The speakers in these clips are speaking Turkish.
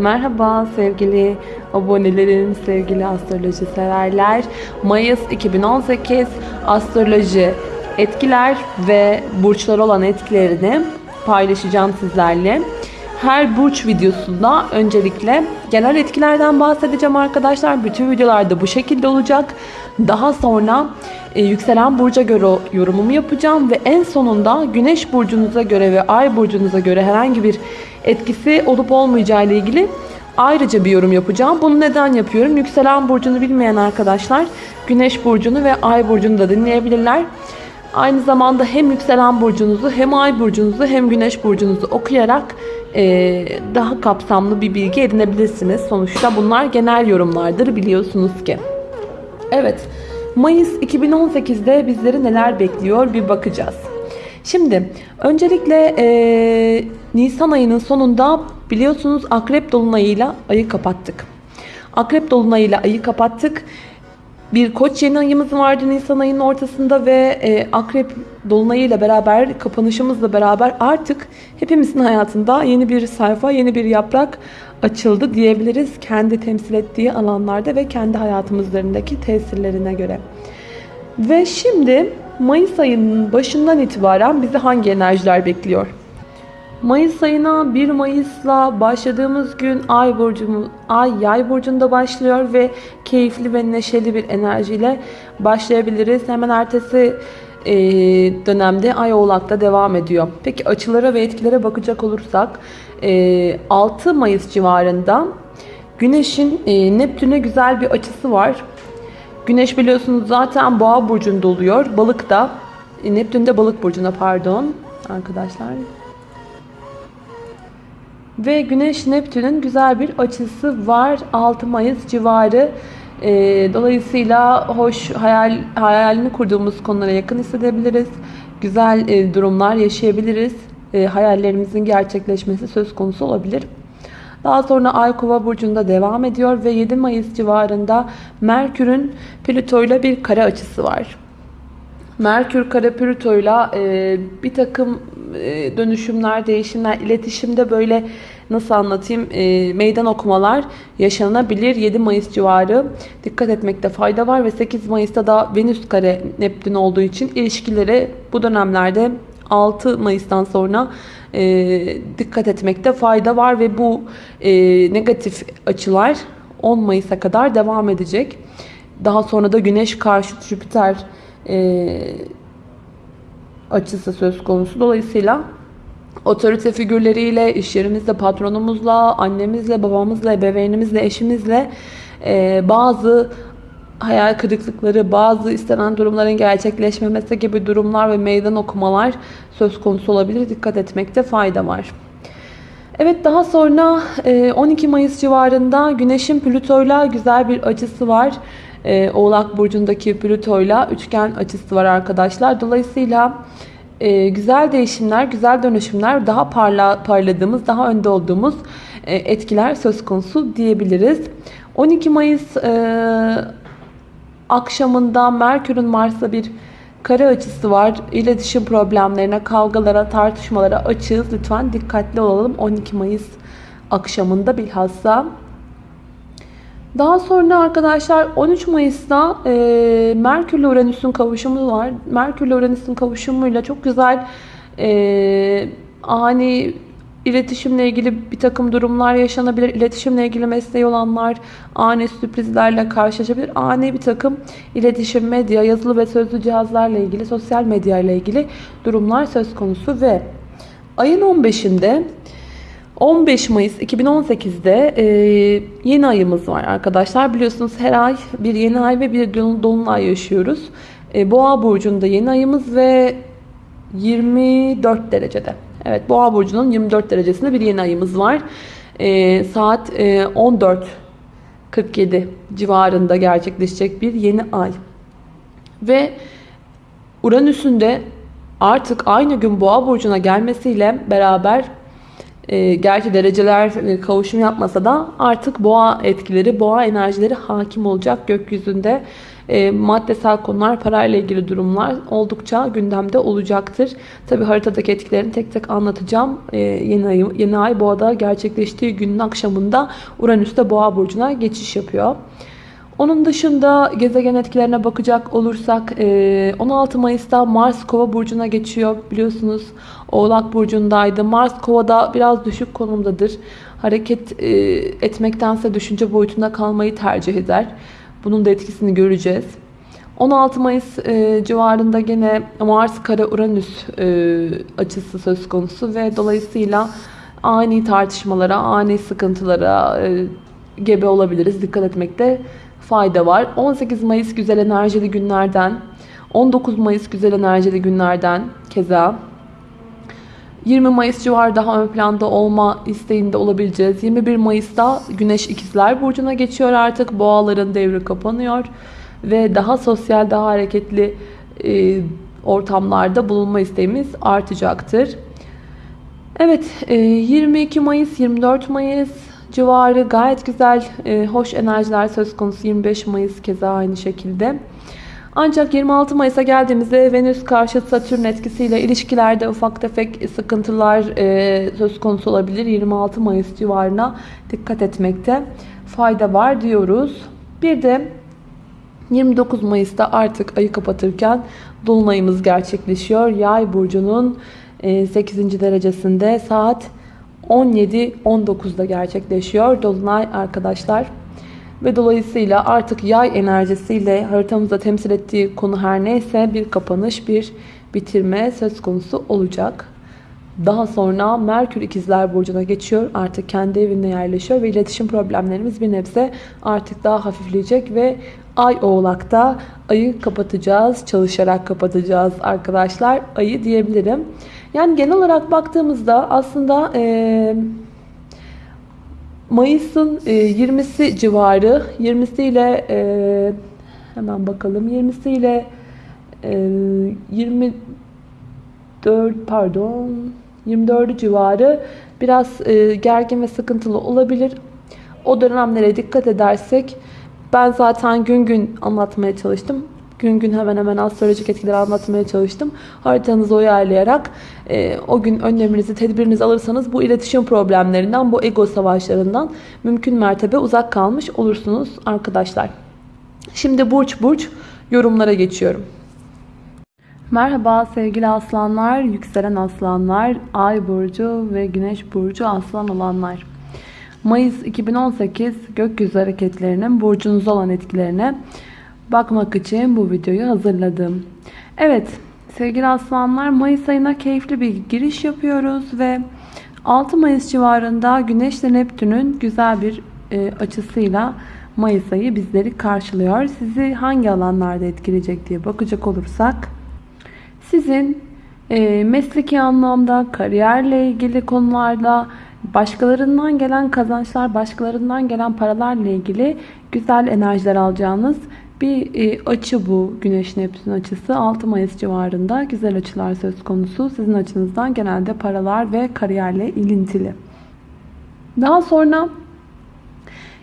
Merhaba sevgili abonelerim, sevgili astroloji severler. Mayıs 2018 astroloji etkiler ve burçlar olan etkilerini paylaşacağım sizlerle. Her burç videosunda öncelikle genel etkilerden bahsedeceğim arkadaşlar. Bütün videolarda bu şekilde olacak. Daha sonra e, yükselen burca göre yorumumu yapacağım ve en sonunda güneş burcunuza göre ve ay burcunuza göre herhangi bir etkisi olup olmayacağı ile ilgili ayrıca bir yorum yapacağım. Bunu neden yapıyorum? Yükselen burcunu bilmeyen arkadaşlar güneş burcunu ve ay burcunu da dinleyebilirler. Aynı zamanda hem yükselen burcunuzu hem ay burcunuzu hem güneş burcunuzu okuyarak e, daha kapsamlı bir bilgi edinebilirsiniz. Sonuçta bunlar genel yorumlardır biliyorsunuz ki. Evet, Mayıs 2018'de bizleri neler bekliyor bir bakacağız. Şimdi öncelikle e, Nisan ayının sonunda biliyorsunuz Akrep Dolunay'ıyla ayı kapattık. Akrep Dolunay'ıyla ayı kapattık. Bir koç yeni ayımız vardı Nisan ayının ortasında ve e, Akrep Dolunay'ıyla beraber kapanışımızla beraber artık hepimizin hayatında yeni bir sayfa, yeni bir yaprak açıldı diyebiliriz. Kendi temsil ettiği alanlarda ve kendi hayatımızlarındaki tesirlerine göre. Ve şimdi Mayıs ayının başından itibaren bizi hangi enerjiler bekliyor? Mayıs ayına 1 Mayıs'la başladığımız gün Ay burcumuz Ay Yay burcunda başlıyor ve keyifli ve neşeli bir enerjiyle başlayabiliriz. Hemen ertesi e, dönemde Ay Oğlak'ta devam ediyor. Peki açılara ve etkilere bakacak olursak e, 6 Mayıs civarında Güneş'in e, Neptün'e güzel bir açısı var. Güneş biliyorsunuz zaten Boğa burcunda oluyor. Balık da e, Neptün de Balık burcuna pardon arkadaşlar. Ve Güneş Neptün'ün güzel bir açısı var 6 Mayıs civarı. E, dolayısıyla hoş hayal hayalini kurduğumuz konulara yakın hissedebiliriz. Güzel e, durumlar yaşayabiliriz. E, hayallerimizin gerçekleşmesi söz konusu olabilir. Daha sonra Ay Kova burcunda devam ediyor ve 7 Mayıs civarında Merkür'ün Plüto ile bir kare açısı var. Merkür kare Plüto ile bir takım e, dönüşümler, değişimler, iletişimde böyle nasıl anlatayım e, meydan okumalar yaşanabilir. 7 Mayıs civarı dikkat etmekte fayda var ve 8 Mayıs'ta da Venüs kare Neptün olduğu için ilişkileri bu dönemlerde 6 Mayıs'tan sonra e, dikkat etmekte fayda var ve bu e, negatif açılar 10 Mayıs'a kadar devam edecek. Daha sonra da Güneş karşı Jüpiter e, açısı söz konusu. Dolayısıyla otorite figürleriyle, iş yerimizde patronumuzla, annemizle, babamızla, ebeveynimizle, eşimizle e, bazı hayal kırıklıkları, bazı istenen durumların gerçekleşmemesi gibi durumlar ve meydan okumalar söz konusu olabilir. Dikkat etmekte fayda var. Evet daha sonra 12 Mayıs civarında Güneş'in Plüto'yla güzel bir açısı var. Oğlak Burcu'ndaki Plüto'yla üçgen açısı var arkadaşlar. Dolayısıyla güzel değişimler, güzel dönüşümler, daha parla, parladığımız, daha önde olduğumuz etkiler söz konusu diyebiliriz. 12 Mayıs akşamında Merkür'ün Mars'la bir kare açısı var. İletişim problemlerine, kavgalara, tartışmalara açığız. Lütfen dikkatli olalım 12 Mayıs akşamında bilhassa. Daha sonra arkadaşlar 13 Mayıs'ta e, Merkür ile Uranüs'ün kavuşumu var. Merkür ile Uranüs'ün kavuşumuyla çok güzel e, ani İletişimle ilgili bir takım durumlar yaşanabilir. İletişimle ilgili mesleği olanlar ani sürprizlerle karşılaşabilir. Ani bir takım iletişim, medya, yazılı ve sözlü cihazlarla ilgili, sosyal medya ile ilgili durumlar söz konusu ve ayın 15'inde 15 Mayıs 2018'de e, yeni ayımız var arkadaşlar. Biliyorsunuz her ay bir yeni ay ve bir dolunay yaşıyoruz. E, Boğa burcunda yeni ayımız ve 24 derecede. Evet Boğa burcunun 24 derecesinde bir yeni ayımız var. E, saat e, 14.47 civarında gerçekleşecek bir yeni ay. Ve Uranüs'ün de artık aynı gün Boğa burcuna gelmesiyle beraber e, gerçi dereceler e, kavuşum yapmasa da artık boğa etkileri, boğa enerjileri hakim olacak gökyüzünde. e, maddesel konular, parayla ilgili durumlar oldukça gündemde olacaktır. Tabi haritadaki etkilerini tek tek anlatacağım. E, yeni, ay, yeni ay boğada gerçekleştiği günün akşamında Uranüs'te boğa burcuna geçiş yapıyor. Onun dışında gezegen etkilerine bakacak olursak 16 Mayıs'ta Mars Kova burcuna geçiyor. Biliyorsunuz Oğlak burcundaydı. Mars Kova'da biraz düşük konumdadır. Hareket etmektense düşünce boyutunda kalmayı tercih eder. Bunun da etkisini göreceğiz. 16 Mayıs civarında gene Mars kare Uranüs açısı söz konusu ve dolayısıyla ani tartışmalara, ani sıkıntılara gebe olabiliriz. Dikkat etmekte fayda var. 18 Mayıs güzel enerjili günlerden, 19 Mayıs güzel enerjili günlerden keza 20 Mayıs civarı daha ön planda olma isteğinde olabileceğiz. 21 Mayıs'ta Güneş İkizler Burcu'na geçiyor artık. Boğaların devri kapanıyor. Ve daha sosyal, daha hareketli e, ortamlarda bulunma isteğimiz artacaktır. Evet, e, 22 Mayıs, 24 Mayıs civarı gayet güzel, e, hoş enerjiler söz konusu. 25 Mayıs keza aynı şekilde. Ancak 26 Mayıs'a geldiğimizde Venüs karşı Satürn etkisiyle ilişkilerde ufak tefek sıkıntılar e, söz konusu olabilir. 26 Mayıs civarına dikkat etmekte fayda var diyoruz. Bir de 29 Mayıs'ta artık ayı kapatırken Dolunayımız gerçekleşiyor. Yay burcunun 8. derecesinde saat 17-19'da gerçekleşiyor. Dolunay arkadaşlar. Ve dolayısıyla artık yay enerjisiyle haritamızda temsil ettiği konu her neyse bir kapanış, bir bitirme söz konusu olacak. Daha sonra Merkür ikizler burcuna geçiyor. Artık kendi evinde yerleşiyor ve iletişim problemlerimiz bir nebze artık daha hafifleyecek ve Ay oğlakta ayı kapatacağız. Çalışarak kapatacağız arkadaşlar. Ayı diyebilirim. Yani genel olarak baktığımızda aslında e, Mayıs'ın e, 20'si civarı 20'si ile e, hemen bakalım 20'si ile e, 24 pardon 24 civarı biraz e, gergin ve sıkıntılı olabilir. O dönemlere dikkat edersek ben zaten gün gün anlatmaya çalıştım. Gün gün hemen hemen astrolojik etkileri anlatmaya çalıştım. Haritanızı uyarlayarak e, o gün önleminizi, tedbirinizi alırsanız bu iletişim problemlerinden, bu ego savaşlarından mümkün mertebe uzak kalmış olursunuz arkadaşlar. Şimdi burç burç yorumlara geçiyorum. Merhaba sevgili aslanlar, yükselen aslanlar, ay burcu ve güneş burcu aslan olanlar. Mayıs 2018 gökyüzü hareketlerinin burcunuzda olan etkilerine bakmak için bu videoyu hazırladım. Evet sevgili aslanlar Mayıs ayına keyifli bir giriş yapıyoruz ve 6 Mayıs civarında Güneş ile Neptün'ün güzel bir e, açısıyla Mayıs ayı bizleri karşılıyor. Sizi hangi alanlarda etkileyecek diye bakacak olursak sizin e, mesleki anlamda kariyerle ilgili konularda başkalarından gelen kazançlar, başkalarından gelen paralarla ilgili güzel enerjiler alacağınız bir e, açı bu Güneş Neptün açısı 6 Mayıs civarında güzel açılar söz konusu. Sizin açınızdan genelde paralar ve kariyerle ilintili. Daha sonra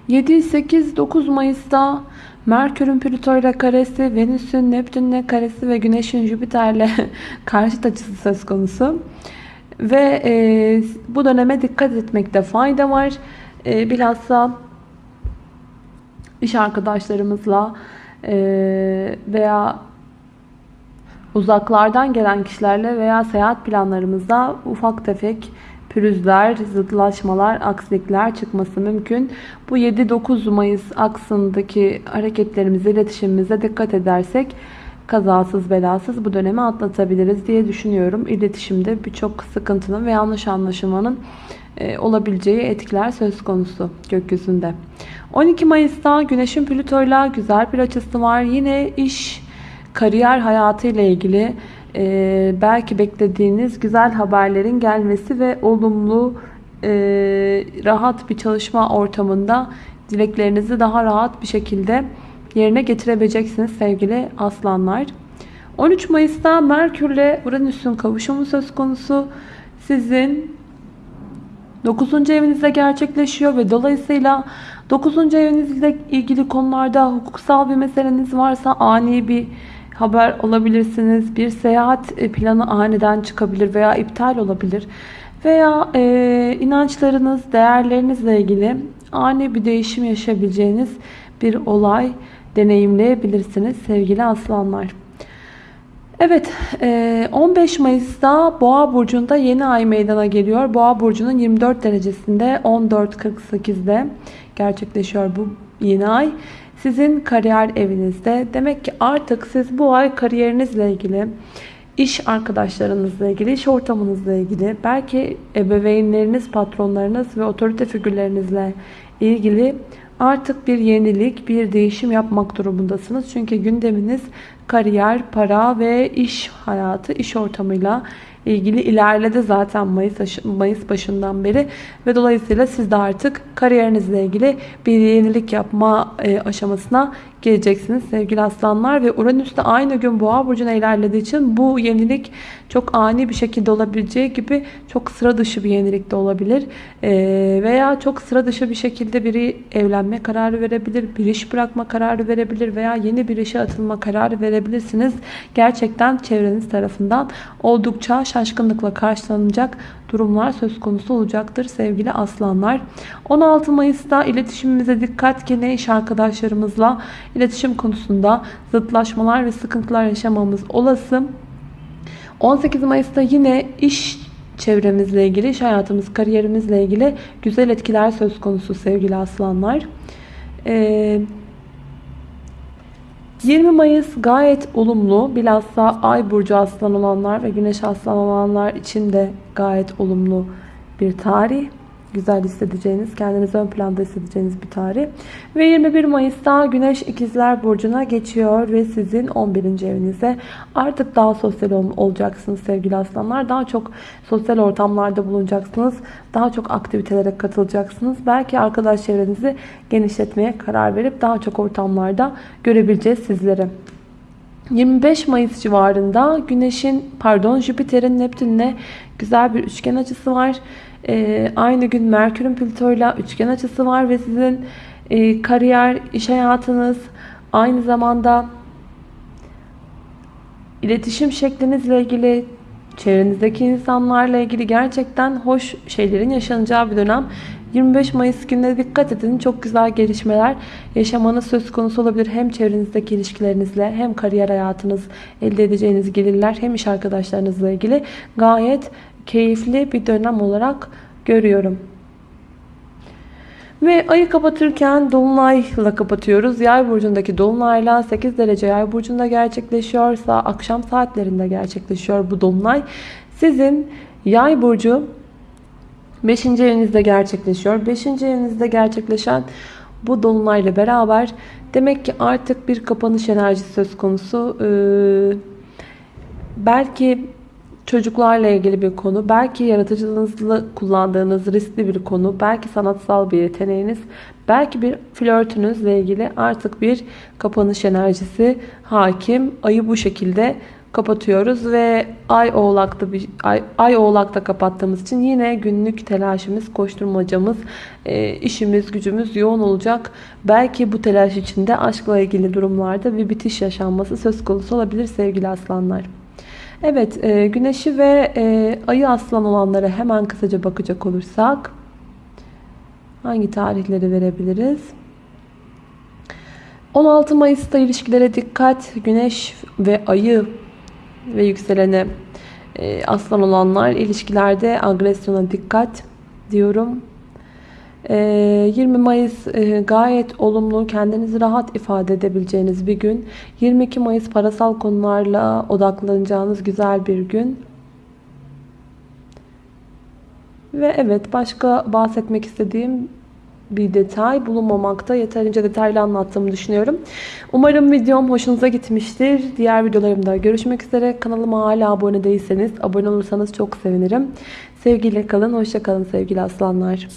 7, 8, 9 Mayıs'ta Merkür'ün Plüto ile karesi, Venüs'ün Neptün'le karesi ve Güneş'in Jüpiter'le karşıt açısı söz konusu. Ve e, bu döneme dikkat etmekte fayda var. E, bilhassa iş arkadaşlarımızla veya uzaklardan gelen kişilerle veya seyahat planlarımızda ufak tefek pürüzler, zıtlaşmalar, aksilikler çıkması mümkün. Bu 7-9 Mayıs aksındaki hareketlerimize, iletişimimize dikkat edersek kazasız belasız bu dönemi atlatabiliriz diye düşünüyorum. İletişimde birçok sıkıntının ve yanlış anlaşılmanın e, olabileceği etkiler söz konusu gökyüzünde. 12 Mayıs'ta Güneş'in Plüto'yla güzel bir açısı var. Yine iş, kariyer hayatı ile ilgili e, belki beklediğiniz güzel haberlerin gelmesi ve olumlu, e, rahat bir çalışma ortamında dileklerinizi daha rahat bir şekilde yerine getirebileceksiniz sevgili aslanlar. 13 Mayıs'ta Merkür ile Uranüs'ün kavuşumu söz konusu. Sizin 9. evinizde gerçekleşiyor ve dolayısıyla 9. evinizle ilgili konularda hukuksal bir meseleniz varsa ani bir haber alabilirsiniz. Bir seyahat e, planı aniden çıkabilir veya iptal olabilir. Veya e, inançlarınız, değerlerinizle ilgili ani bir değişim yaşayabileceğiniz bir olay deneyimleyebilirsiniz sevgili aslanlar. Evet 15 Mayıs'ta Boğa Burcu'nda yeni ay meydana geliyor. Boğa Burcu'nun 24 derecesinde 14.48'de gerçekleşiyor bu yeni ay. Sizin kariyer evinizde. Demek ki artık siz bu ay kariyerinizle ilgili, iş arkadaşlarınızla ilgili, iş ortamınızla ilgili, belki ebeveynleriniz, patronlarınız ve otorite figürlerinizle ilgili artık bir yenilik, bir değişim yapmak durumundasınız. Çünkü gündeminiz kariyer, para ve iş hayatı, iş ortamıyla ilgili ilerledi zaten Mayıs, Mayıs başından beri. Ve dolayısıyla siz de artık kariyerinizle ilgili bir yenilik yapma e, aşamasına geleceksiniz sevgili aslanlar. Ve Uranüs de aynı gün boğa burcuna ilerlediği için bu yenilik çok ani bir şekilde olabileceği gibi çok sıra dışı bir yenilik de olabilir. Ee, veya çok sıra dışı bir şekilde biri evlenme kararı verebilir bir iş bırakma kararı verebilir veya yeni bir işe atılma kararı verebilirsiniz gerçekten çevreniz tarafından oldukça şaşkınlıkla karşılanacak durumlar söz konusu olacaktır sevgili aslanlar. 16 Mayıs'ta iletişimimize dikkat yine iş arkadaşlarımızla iletişim konusunda zıtlaşmalar ve sıkıntılar yaşamamız olası. 18 Mayıs'ta yine iş çevremizle ilgili, iş hayatımız, kariyerimizle ilgili güzel etkiler söz konusu sevgili aslanlar. Ee, 20 Mayıs gayet olumlu. Bilhassa Ay burcu aslan olanlar ve Güneş aslan olanlar için de gayet olumlu bir tarih güzel hissedeceğiniz, kendinizi ön planda hissedeceğiniz bir tarih. Ve 21 Mayıs'ta Güneş İkizler Burcu'na geçiyor ve sizin 11. evinize artık daha sosyal olacaksınız sevgili aslanlar. Daha çok sosyal ortamlarda bulunacaksınız. Daha çok aktivitelere katılacaksınız. Belki arkadaş çevrenizi genişletmeye karar verip daha çok ortamlarda görebileceğiz sizleri. 25 Mayıs civarında Güneş'in pardon Jüpiter'in Neptün'le güzel bir üçgen açısı var. Ee, aynı gün Merkür'ün Plüto'yla üçgen açısı var ve sizin e, kariyer, iş hayatınız aynı zamanda iletişim şeklinizle ilgili çevrenizdeki insanlarla ilgili gerçekten hoş şeylerin yaşanacağı bir dönem. 25 Mayıs gününe dikkat edin. Çok güzel gelişmeler yaşamanız söz konusu olabilir. Hem çevrenizdeki ilişkilerinizle hem kariyer hayatınız elde edeceğiniz gelirler hem iş arkadaşlarınızla ilgili gayet keyifli bir dönem olarak görüyorum. Ve ayı kapatırken Dolunay'la kapatıyoruz. Yay burcundaki Dolunay'la 8 derece Yay burcunda gerçekleşiyorsa akşam saatlerinde gerçekleşiyor bu Dolunay. Sizin Yay burcu 5. evinizde gerçekleşiyor. 5. evinizde gerçekleşen bu Dolunay'la beraber demek ki artık bir kapanış enerjisi söz konusu. Ee, belki çocuklarla ilgili bir konu, belki yaratıcılığınızla kullandığınız riskli bir konu, belki sanatsal bir yeteneğiniz, belki bir flörtünüzle ilgili artık bir kapanış enerjisi hakim. Ayı bu şekilde kapatıyoruz ve ay oğlakta bir ay, ay oğlakta kapattığımız için yine günlük telaşımız, koşturmacamız, e, işimiz, gücümüz yoğun olacak. Belki bu telaş içinde aşkla ilgili durumlarda bir bitiş yaşanması söz konusu olabilir sevgili aslanlar. Evet, e, güneşi ve e, ayı aslan olanlara hemen kısaca bakacak olursak hangi tarihleri verebiliriz? 16 Mayıs'ta ilişkilere dikkat. Güneş ve ayı ve yükselene e, aslan olanlar ilişkilerde agresyona dikkat diyorum. 20 ee, Mayıs e, gayet olumlu, kendinizi rahat ifade edebileceğiniz bir gün. 22 Mayıs parasal konularla odaklanacağınız güzel bir gün. Ve evet başka bahsetmek istediğim bir detay bulunmamakta. Yeterince detaylı anlattığımı düşünüyorum. Umarım videom hoşunuza gitmiştir. Diğer videolarımda görüşmek üzere. Kanalıma hala abone değilseniz abone olursanız çok sevinirim. Sevgiyle kalın, hoşça kalın sevgili aslanlar.